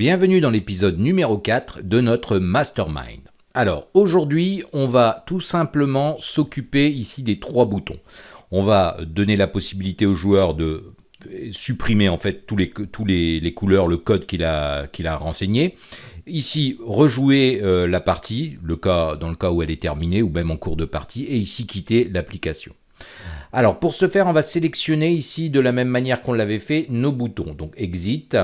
Bienvenue dans l'épisode numéro 4 de notre Mastermind. Alors aujourd'hui on va tout simplement s'occuper ici des trois boutons. On va donner la possibilité aux joueurs de supprimer en fait tous les, tous les, couleurs, le code qu'il a, renseigné. Ici, rejouer euh, la partie, le cas, dans le cas où elle est terminée, ou même en cours de partie, et ici quitter l'application. Alors pour ce faire, on va sélectionner ici de la même manière qu'on l'avait fait nos boutons. Donc Exit,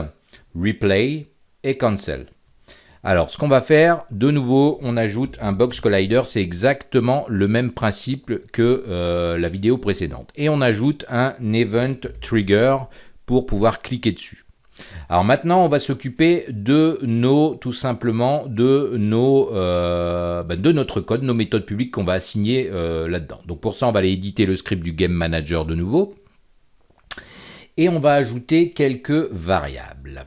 Replay Cancel. Alors ce qu'on va faire, de nouveau, on ajoute un Box Collider. C'est exactement le même principe que euh, la vidéo précédente. Et on ajoute un Event Trigger pour pouvoir cliquer dessus. Alors maintenant, on va s'occuper de nos, tout simplement, de nos, euh, ben, de notre code, nos méthodes publiques qu'on va assigner euh, là-dedans. Donc pour ça, on va aller éditer le script du Game Manager de nouveau. Et on va ajouter quelques variables.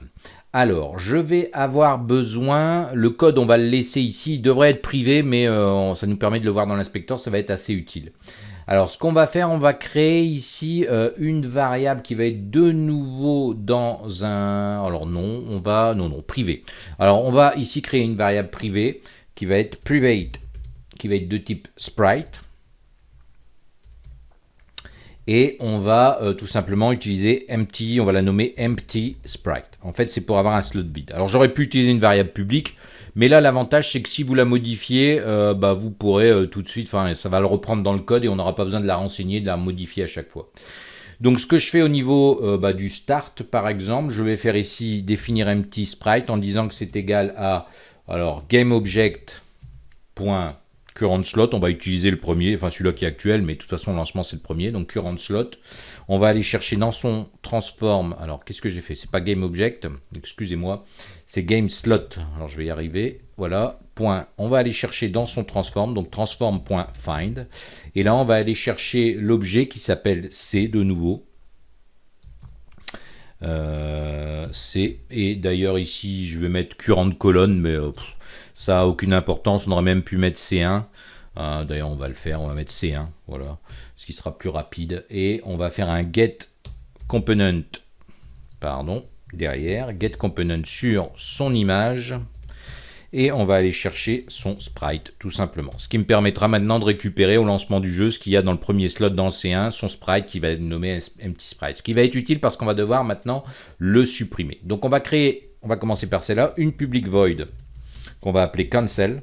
Alors, je vais avoir besoin, le code, on va le laisser ici, il devrait être privé, mais euh, ça nous permet de le voir dans l'inspecteur, ça va être assez utile. Alors, ce qu'on va faire, on va créer ici euh, une variable qui va être de nouveau dans un... Alors non, on va... Non, non, privé. Alors, on va ici créer une variable privée qui va être private, qui va être de type sprite. Et on va euh, tout simplement utiliser empty, on va la nommer empty sprite. En fait, c'est pour avoir un slot vide. Alors, j'aurais pu utiliser une variable publique, mais là, l'avantage, c'est que si vous la modifiez, euh, bah, vous pourrez euh, tout de suite, enfin, ça va le reprendre dans le code et on n'aura pas besoin de la renseigner, de la modifier à chaque fois. Donc, ce que je fais au niveau bah, du start, par exemple, je vais faire ici définir empty sprite en disant que c'est égal à, alors, GameObject current slot, on va utiliser le premier, enfin celui-là qui est actuel, mais de toute façon, le lancement, c'est le premier, donc current slot. On va aller chercher dans son transform, alors qu'est-ce que j'ai fait? C'est pas GameObject, excusez-moi, c'est GameSlot. Alors je vais y arriver, voilà, point. On va aller chercher dans son transform, donc transform.find, et là, on va aller chercher l'objet qui s'appelle C de nouveau, euh, C. Et d'ailleurs ici, je vais mettre current colonne, mais euh, ça a aucune importance. On aurait même pu mettre C1. Euh, d'ailleurs, on va le faire. On va mettre C1. Voilà. Ce qui sera plus rapide. Et on va faire un get component. Pardon. Derrière. Get component sur son image. Et on va aller chercher son sprite, tout simplement. Ce qui me permettra maintenant de récupérer au lancement du jeu ce qu'il y a dans le premier slot dans le C1, son sprite qui va être nommé empty sprite. Ce qui va être utile parce qu'on va devoir maintenant le supprimer. Donc on va créer, on va commencer par celle-là, une public void qu'on va appeler cancel.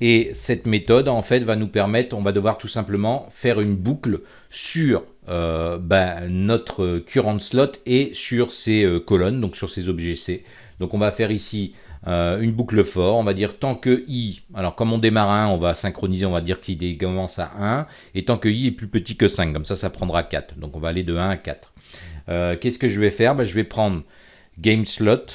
Et cette méthode, en fait, va nous permettre, on va devoir tout simplement faire une boucle sur euh, ben, notre current slot et sur ces euh, colonnes, donc sur ces objets C. Donc on va faire ici euh, une boucle for, on va dire tant que i, alors comme on démarre à 1, on va synchroniser, on va dire qu'il commence à 1, et tant que i est plus petit que 5, comme ça, ça prendra 4. Donc on va aller de 1 à 4. Qu'est-ce que je vais faire? Ben, Je vais prendre game slot,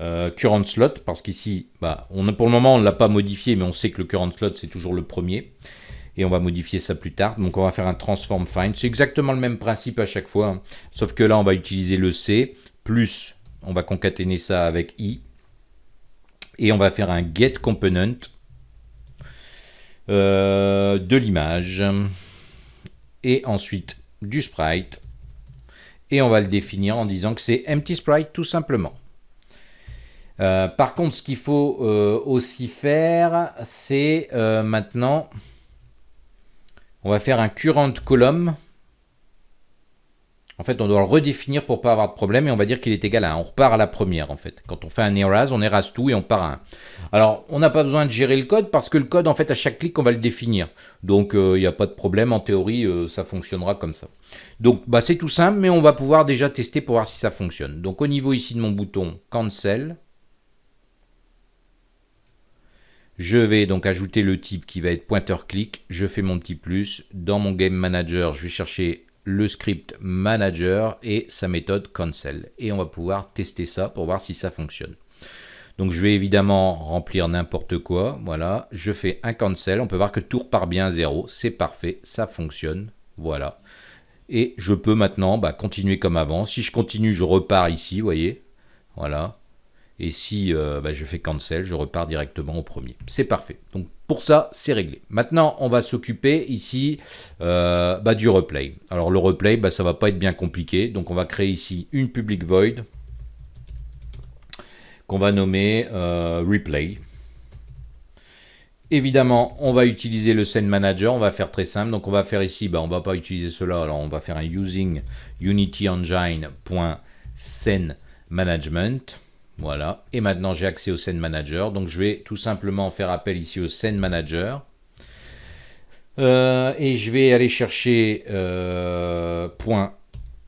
euh, current slot, parce qu'ici, bah, on pour le moment, on ne l'a pas modifié, mais on sait que le current slot, c'est toujours le premier. Et on va modifier ça plus tard. Donc on va faire un transform find. C'est exactement le même principe à chaque fois. Hein. Sauf que là, on va utiliser le C, plus, on va concaténer ça avec I. Et on va faire un get component euh, de l'image. Et ensuite du sprite. Et on va le définir en disant que c'est empty sprite tout simplement. Euh, par contre, ce qu'il faut euh, aussi faire, c'est euh, maintenant, on va faire un current column. En fait, on doit le redéfinir pour pas avoir de problème et on va dire qu'il est égal à 1. On repart à la première en fait. Quand on fait un erase, on erase tout et on part à 1. Alors, on n'a pas besoin de gérer le code parce que le code, en fait, à chaque clic, on va le définir. Donc, il n'y a pas de problème. En théorie, ça fonctionnera comme ça. Donc, bah, c'est tout simple, mais on va pouvoir déjà tester pour voir si ça fonctionne. Donc, au niveau ici de mon bouton Cancel, Je vais donc ajouter le type qui va être pointeur clic. Je fais mon petit plus. Dans mon Game Manager, je vais chercher le script manager et sa méthode cancel. Et on va pouvoir tester ça pour voir si ça fonctionne. Donc je vais évidemment remplir n'importe quoi. Voilà, je fais un cancel. On peut voir que tout repart bien à zéro. C'est parfait, ça fonctionne. Voilà. Et je peux maintenant bah, continuer comme avant. Si je continue, je repars ici, vous voyez. Voilà. Et si euh, bah, je fais cancel, je repars directement au premier. C'est parfait. Donc pour ça, c'est réglé. Maintenant, on va s'occuper ici euh, bah, du replay. Alors le replay, bah, ça va pas être bien compliqué. Donc on va créer ici une public void qu'on va nommer euh, replay. Évidemment, on va utiliser le scene manager, on va faire très simple. Donc on va faire ici, bah, on va pas utiliser cela, alors on va faire un using unity engine.scene management. Voilà. Et maintenant, j'ai accès au scene manager. Donc je vais tout simplement faire appel ici au scene manager. Euh, et je vais aller chercher euh, point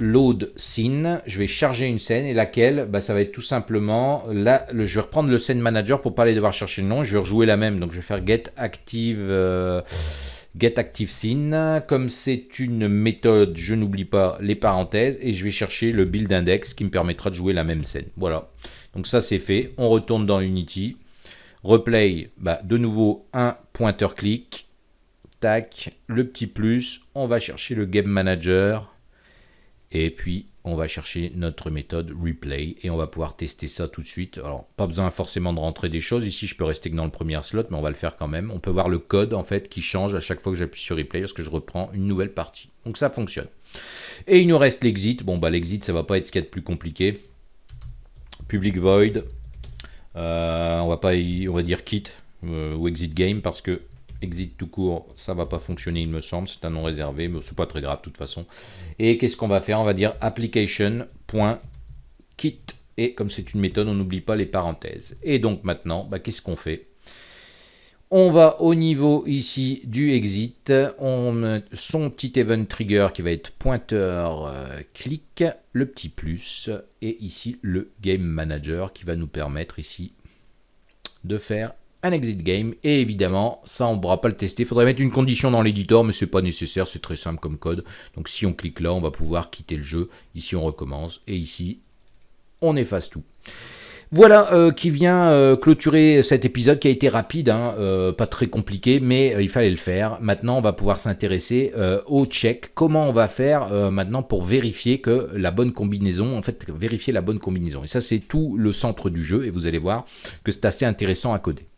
load je vais charger une scène et laquelle, bah, ça va être tout simplement, là, je vais reprendre le scene manager pour pas aller devoir chercher le nom, je vais rejouer la même, donc je vais faire get active, euh, comme c'est une méthode, je n'oublie pas les parenthèses, et je vais chercher le build index qui me permettra de jouer la même scène, voilà. Donc ça c'est fait, on retourne dans Unity, replay, bah, de nouveau un pointeur clic, tac, le petit plus, on va chercher le game manager, et puis, on va chercher notre méthode replay et on va pouvoir tester ça tout de suite. Alors, pas besoin forcément de rentrer des choses. Ici, je peux rester que dans le premier slot, mais on va le faire quand même. On peut voir le code, en fait, qui change à chaque fois que j'appuie sur replay parce que je reprends une nouvelle partie. Donc, ça fonctionne. Et il nous reste l'exit. Bon, bah, l'exit, ça va pas être ce qu'il y a de plus compliqué. Public void. Euh, on va pas, on va dire quit euh, ou exit game parce que exit tout court, ça va pas fonctionner il me semble, c'est un nom réservé, mais c'est pas très grave de toute façon. Et qu'est-ce qu'on va faire? On va dire application.kit, et comme c'est une méthode, on n'oublie pas les parenthèses. Et donc maintenant, bah, qu'est-ce qu'on fait? On va au niveau ici du exit, on son petit event trigger qui va être pointeur euh, clic, le petit plus, et ici le game manager qui va nous permettre ici de faire un exit game. Et évidemment, ça, on ne pourra pas le tester. Il faudrait mettre une condition dans l'éditeur, mais ce n'est pas nécessaire. C'est très simple comme code. Donc, si on clique là, on va pouvoir quitter le jeu. Ici, on recommence. Et ici, on efface tout. Voilà euh, qui vient euh, clôturer cet épisode qui a été rapide, hein, euh, pas très compliqué, mais il fallait le faire. Maintenant, on va pouvoir s'intéresser au check. Comment on va faire maintenant pour vérifier que la bonne combinaison, en fait, vérifier la bonne combinaison. Et ça, c'est tout le centre du jeu, et vous allez voir que c'est assez intéressant à coder.